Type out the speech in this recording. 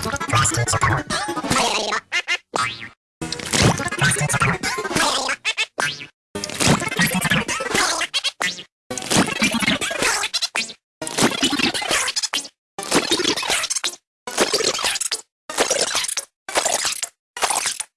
Prestige power.